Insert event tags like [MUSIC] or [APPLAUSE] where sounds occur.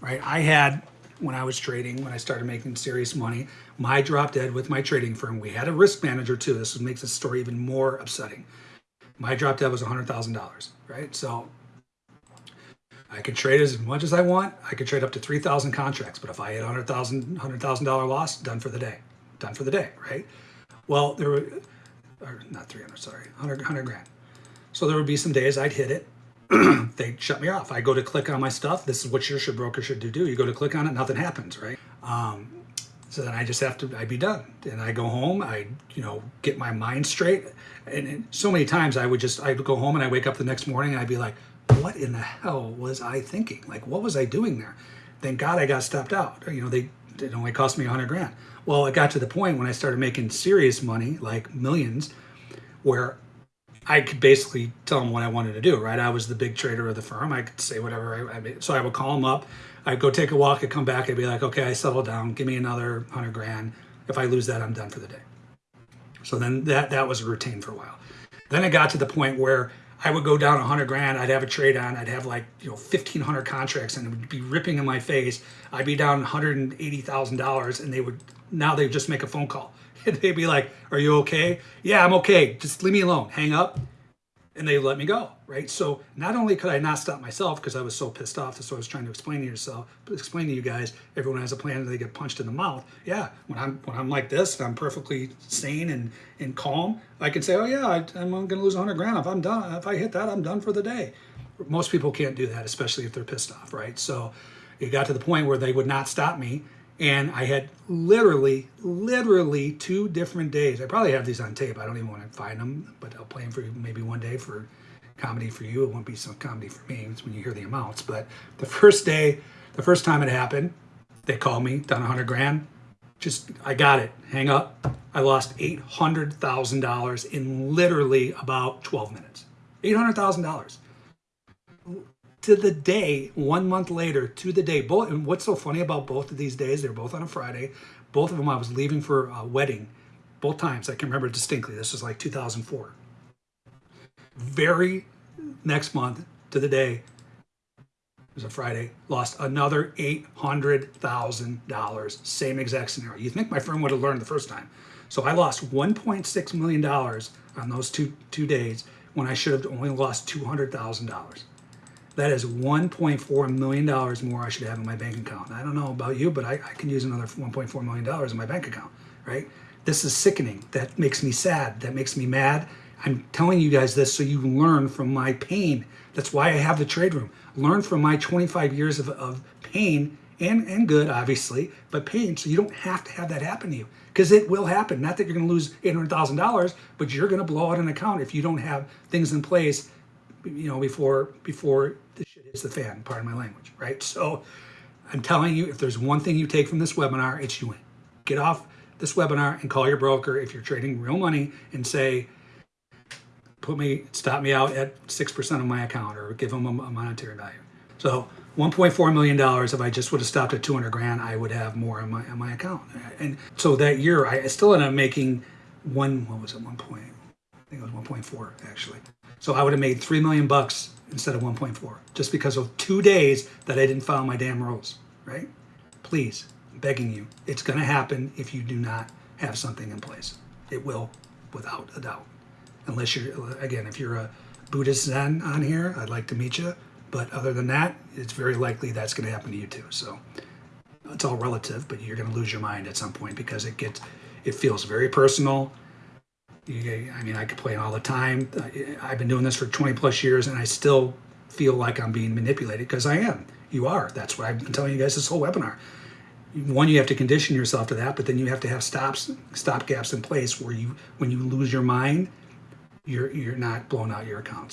right? I had, when I was trading, when I started making serious money, my drop dead with my trading firm, we had a risk manager too. This makes the story even more upsetting. My drop dead was $100,000, right? So I could trade as much as I want. I could trade up to 3,000 contracts, but if I hit $100,000 $100,000 loss, done for the day. Done for the day, right? Well, there were, or not 300, sorry, 100, 100 grand. So there would be some days I'd hit it. [CLEARS THROAT] they'd shut me off. I go to click on my stuff. This is what your broker should do. Do you go to click on it, nothing happens, right? Um, so then I just have to, I'd be done. And I go home, I, you know, get my mind straight. And, and so many times I would just, I'd go home and I wake up the next morning and I'd be like, what in the hell was I thinking? Like, what was I doing there? Thank God I got stopped out. You know, they, it only cost me a hundred grand. Well, it got to the point when I started making serious money, like millions, where I could basically tell them what I wanted to do, right? I was the big trader of the firm. I could say whatever. I, I so I would call them up. I'd go take a walk. I'd come back. I'd be like, okay, I settled down. Give me another hundred grand. If I lose that, I'm done for the day. So then that, that was a routine for a while. Then it got to the point where I would go down a 100 grand. I'd have a trade on. I'd have like, you know, 1,500 contracts and it would be ripping in my face. I'd be down $180,000 and they would, now they just make a phone call. And [LAUGHS] they'd be like, are you okay? Yeah, I'm okay. Just leave me alone. Hang up and they let me go, right? So not only could I not stop myself because I was so pissed off, that's what I was trying to explain to yourself, explain to you guys, everyone has a plan and they get punched in the mouth. Yeah, when I'm when I'm like this, I'm perfectly sane and, and calm, I can say, oh yeah, I, I'm gonna lose 100 grand. If I'm done, if I hit that, I'm done for the day. Most people can't do that, especially if they're pissed off, right? So it got to the point where they would not stop me and I had literally, literally two different days. I probably have these on tape. I don't even want to find them, but I'll play them for you maybe one day for comedy for you. It won't be some comedy for me. It's when you hear the amounts. But the first day, the first time it happened, they called me, down 100 grand. Just, I got it. Hang up. I lost $800,000 in literally about 12 minutes. $800,000 to the day, one month later, to the day. Both, and what's so funny about both of these days, they're both on a Friday. Both of them I was leaving for a wedding. Both times, I can remember distinctly. This was like 2004. Very next month to the day, it was a Friday, lost another $800,000. Same exact scenario. You think my firm would have learned the first time. So I lost $1.6 million on those two, two days when I should have only lost $200,000. That is $1.4 million more I should have in my bank account. I don't know about you, but I, I can use another $1.4 million in my bank account, right? This is sickening. That makes me sad. That makes me mad. I'm telling you guys this so you learn from my pain. That's why I have the trade room. Learn from my 25 years of, of pain and, and good, obviously, but pain so you don't have to have that happen to you because it will happen. Not that you're going to lose $800,000, but you're going to blow out an account if you don't have things in place you know, before before the shit hits the fan, pardon my language, right? So I'm telling you, if there's one thing you take from this webinar, it's you win. Get off this webinar and call your broker if you're trading real money and say, put me, stop me out at 6% of my account or give them a, a monetary value. So $1.4 million, if I just would have stopped at 200 grand, I would have more in my, in my account. And so that year, I still ended up making one, what was it, one point, I think it was 1.4 actually. So I would have made 3 million bucks instead of 1.4 just because of two days that I didn't follow my damn rules, right? Please, I'm begging you, it's going to happen if you do not have something in place. It will, without a doubt. Unless you're, again, if you're a Buddhist Zen on here, I'd like to meet you. But other than that, it's very likely that's going to happen to you too. So it's all relative, but you're going to lose your mind at some point because it gets, it feels very personal I mean, I complain all the time. I've been doing this for 20 plus years and I still feel like I'm being manipulated because I am. You are. That's what I've been telling you guys this whole webinar. One, you have to condition yourself to that, but then you have to have stops, stop gaps in place where you, when you lose your mind, you're, you're not blowing out your accounts.